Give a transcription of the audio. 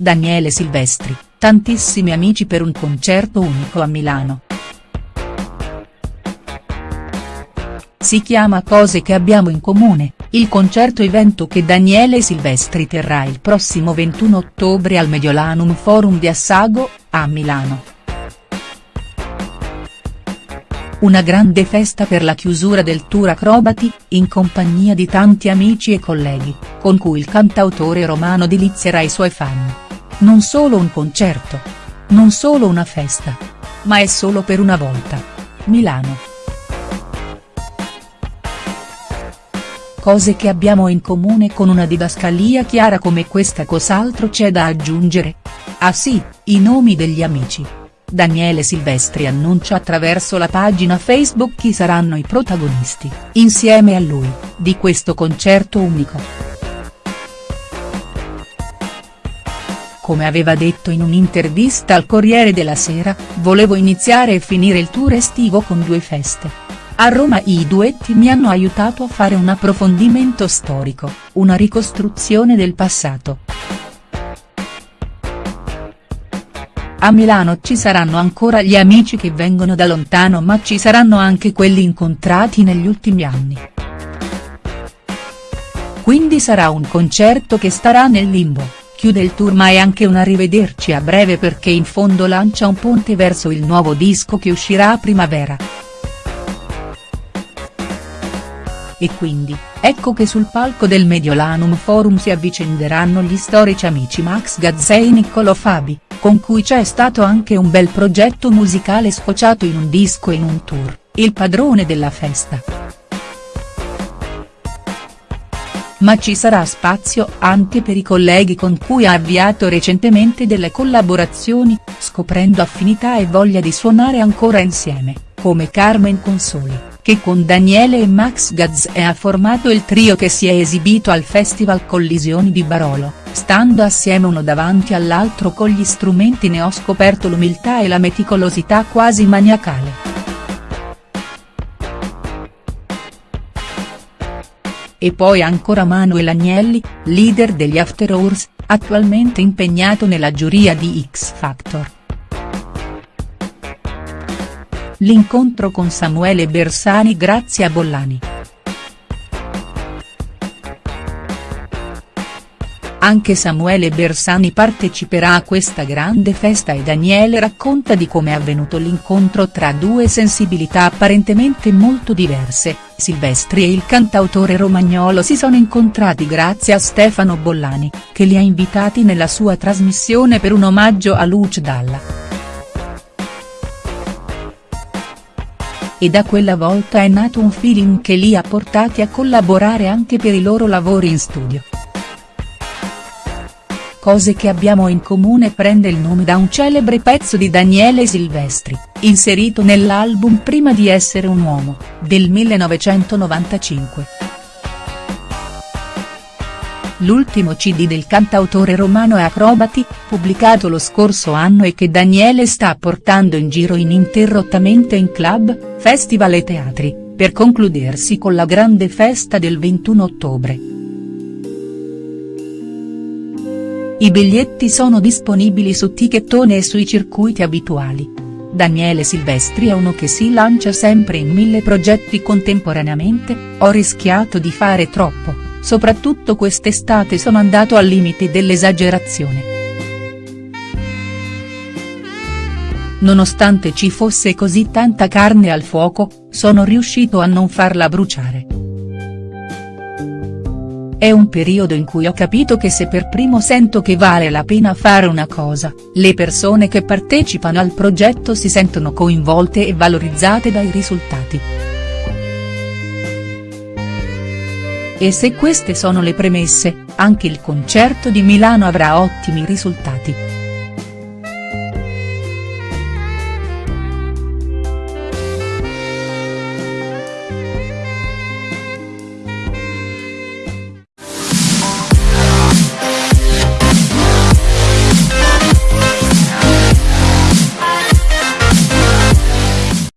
Daniele Silvestri, tantissimi amici per un concerto unico a Milano. Si chiama Cose che abbiamo in comune, il concerto evento che Daniele Silvestri terrà il prossimo 21 ottobre al Mediolanum Forum di Assago, a Milano. Una grande festa per la chiusura del tour Acrobati, in compagnia di tanti amici e colleghi, con cui il cantautore romano delizierà i suoi fan. Non solo un concerto. Non solo una festa. Ma è solo per una volta. Milano. Cose che abbiamo in comune con una didascalia chiara come questa cos'altro c'è da aggiungere? Ah sì, i nomi degli amici. Daniele Silvestri annuncia attraverso la pagina Facebook chi saranno i protagonisti, insieme a lui, di questo concerto unico. Come aveva detto in un'intervista al Corriere della Sera, volevo iniziare e finire il tour estivo con due feste. A Roma i duetti mi hanno aiutato a fare un approfondimento storico, una ricostruzione del passato. A Milano ci saranno ancora gli amici che vengono da lontano ma ci saranno anche quelli incontrati negli ultimi anni. Quindi sarà un concerto che starà nel limbo chiude il tour ma è anche un arrivederci a breve perché in fondo lancia un ponte verso il nuovo disco che uscirà a primavera. E quindi, ecco che sul palco del Mediolanum Forum si avvicenderanno gli storici amici Max Gazzè e Niccolò Fabi, con cui c'è stato anche un bel progetto musicale sfociato in un disco e in un tour, il padrone della festa ma ci sarà spazio anche per i colleghi con cui ha avviato recentemente delle collaborazioni, scoprendo affinità e voglia di suonare ancora insieme, come Carmen Consoli, che con Daniele e Max Gazzè ha formato il trio che si è esibito al Festival Collisioni di Barolo, stando assieme uno davanti all'altro con gli strumenti ne ho scoperto l'umiltà e la meticolosità quasi maniacale. E poi ancora Manuel Agnelli, leader degli After Hours, attualmente impegnato nella giuria di X Factor. L'incontro con Samuele Bersani grazie a Bollani. Anche Samuele Bersani parteciperà a questa grande festa e Daniele racconta di come è avvenuto l'incontro tra due sensibilità apparentemente molto diverse, Silvestri e il cantautore romagnolo si sono incontrati grazie a Stefano Bollani, che li ha invitati nella sua trasmissione per un omaggio a Luce Dalla. E da quella volta è nato un feeling che li ha portati a collaborare anche per i loro lavori in studio. Cose che abbiamo in comune prende il nome da un celebre pezzo di Daniele Silvestri, inserito nell'album Prima di essere un uomo, del 1995. L'ultimo cd del cantautore romano è Acrobati, pubblicato lo scorso anno e che Daniele sta portando in giro ininterrottamente in club, festival e teatri, per concludersi con la grande festa del 21 ottobre. I biglietti sono disponibili su Tickettone e sui circuiti abituali. Daniele Silvestri è uno che si lancia sempre in mille progetti contemporaneamente, ho rischiato di fare troppo, soprattutto quest'estate sono andato al limite dell'esagerazione. Nonostante ci fosse così tanta carne al fuoco, sono riuscito a non farla bruciare. È un periodo in cui ho capito che se per primo sento che vale la pena fare una cosa, le persone che partecipano al progetto si sentono coinvolte e valorizzate dai risultati. E se queste sono le premesse, anche il concerto di Milano avrà ottimi risultati.